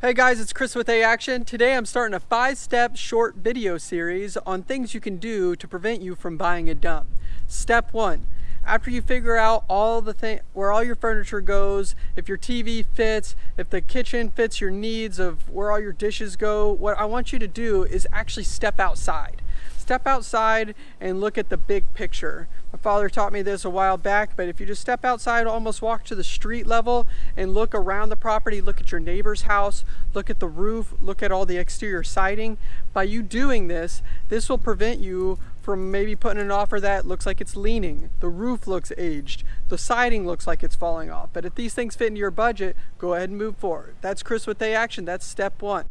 Hey guys, it's Chris with A Action. Today I'm starting a five-step short video series on things you can do to prevent you from buying a dump. Step one, after you figure out all the thing where all your furniture goes, if your TV fits, if the kitchen fits your needs of where all your dishes go, what I want you to do is actually step outside step outside and look at the big picture. My father taught me this a while back, but if you just step outside, almost walk to the street level and look around the property, look at your neighbor's house, look at the roof, look at all the exterior siding. By you doing this, this will prevent you from maybe putting an offer that looks like it's leaning, the roof looks aged, the siding looks like it's falling off. But if these things fit into your budget, go ahead and move forward. That's Chris with A Action. That's step one.